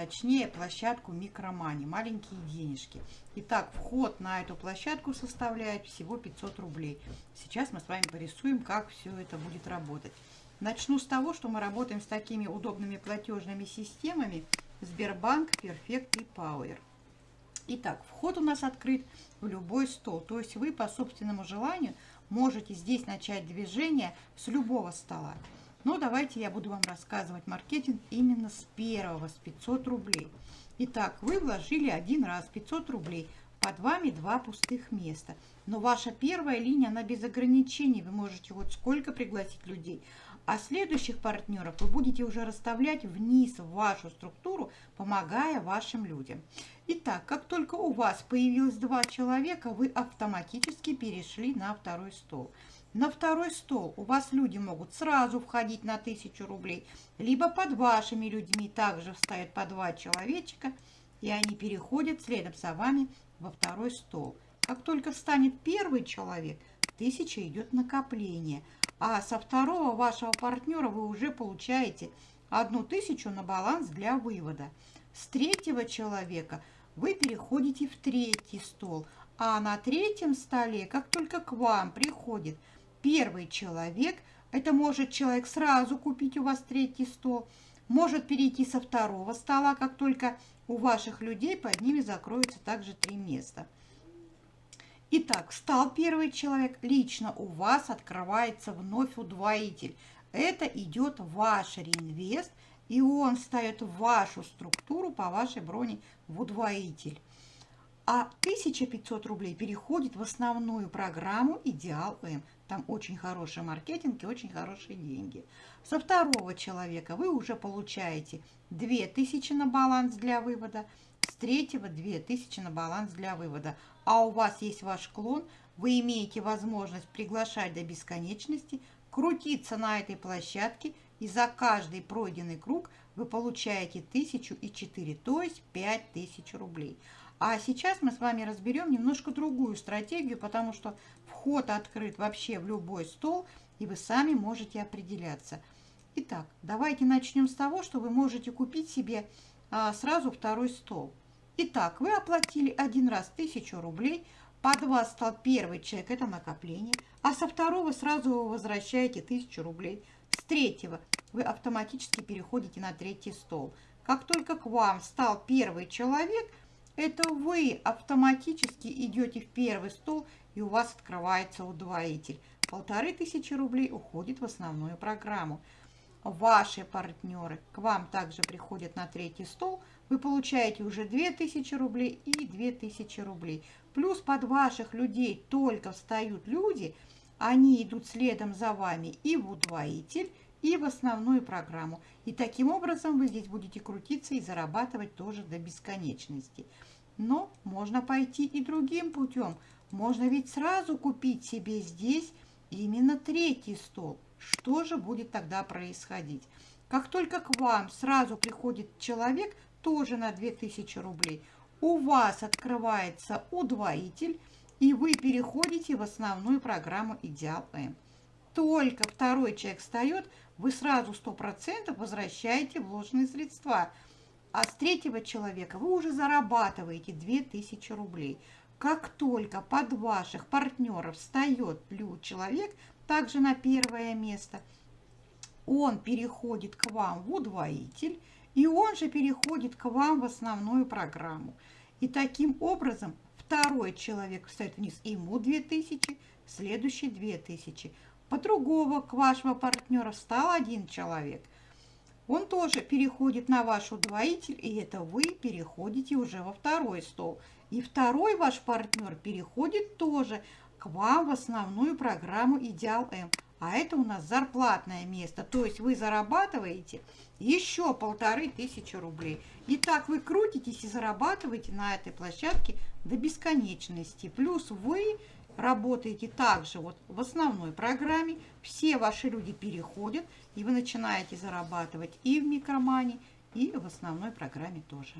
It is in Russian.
точнее площадку Микромани, маленькие денежки. Итак, вход на эту площадку составляет всего 500 рублей. Сейчас мы с вами порисуем, как все это будет работать. Начну с того, что мы работаем с такими удобными платежными системами Сбербанк, Перфект и Power. Итак, вход у нас открыт в любой стол, то есть вы по собственному желанию можете здесь начать движение с любого стола. Но давайте я буду вам рассказывать маркетинг именно с первого, с 500 рублей. Итак, вы вложили один раз 500 рублей, под вами два пустых места. Но ваша первая линия, она без ограничений, вы можете вот сколько пригласить людей. А следующих партнеров вы будете уже расставлять вниз в вашу структуру, помогая вашим людям. Итак, как только у вас появилось два человека, вы автоматически перешли на второй стол. На второй стол у вас люди могут сразу входить на 1000 рублей, либо под вашими людьми также встают по два человечка, и они переходят следом за вами во второй стол. Как только встанет первый человек, 1000 идет накопление, а со второго вашего партнера вы уже получаете одну тысячу на баланс для вывода. С третьего человека вы переходите в третий стол, а на третьем столе, как только к вам приходит – Первый человек, это может человек сразу купить у вас третий стол, может перейти со второго стола, как только у ваших людей под ними закроется также три места. Итак, встал первый человек, лично у вас открывается вновь удвоитель. Это идет ваш реинвест, и он встает в вашу структуру по вашей броне в удвоитель. А 1500 рублей переходит в основную программу «Идеал М». Там очень хороший маркетинг и очень хорошие деньги. Со второго человека вы уже получаете 2000 на баланс для вывода, с третьего 2000 на баланс для вывода. А у вас есть ваш клон, вы имеете возможность приглашать до бесконечности, крутиться на этой площадке, и за каждый пройденный круг вы получаете 1004, то есть 5000 рублей. А сейчас мы с вами разберем немножко другую стратегию, потому что вход открыт вообще в любой стол, и вы сами можете определяться. Итак, давайте начнем с того, что вы можете купить себе а, сразу второй стол. Итак, вы оплатили один раз 1000 рублей, под вас стал первый человек, это накопление, а со второго сразу вы возвращаете 1000 рублей. С третьего вы автоматически переходите на третий стол. Как только к вам стал первый человек – это вы автоматически идете в первый стол, и у вас открывается удвоитель. Полторы тысячи рублей уходит в основную программу. Ваши партнеры к вам также приходят на третий стол. Вы получаете уже 2000 рублей и 2000 рублей. Плюс под ваших людей только встают люди, они идут следом за вами и в удвоитель, и в основную программу. И таким образом вы здесь будете крутиться и зарабатывать тоже до бесконечности. Но можно пойти и другим путем. Можно ведь сразу купить себе здесь именно третий стол. Что же будет тогда происходить? Как только к вам сразу приходит человек, тоже на 2000 рублей, у вас открывается удвоитель, и вы переходите в основную программу «Идеал М». Только второй человек встает, вы сразу 100% возвращаете вложенные средства. А с третьего человека вы уже зарабатываете 2000 рублей. Как только под ваших партнеров встает человек, также на первое место, он переходит к вам в удвоитель, и он же переходит к вам в основную программу. И таким образом второй человек встает вниз, ему 2000, следующий 2000. По другого к вашего партнера встал один человек. Он тоже переходит на ваш удвоитель, и это вы переходите уже во второй стол. И второй ваш партнер переходит тоже к вам в основную программу «Идеал М». А это у нас зарплатное место, то есть вы зарабатываете еще полторы тысячи рублей. И так вы крутитесь и зарабатываете на этой площадке до бесконечности. Плюс вы работаете также вот в основной программе, все ваши люди переходят, и вы начинаете зарабатывать и в микромане, и в основной программе тоже.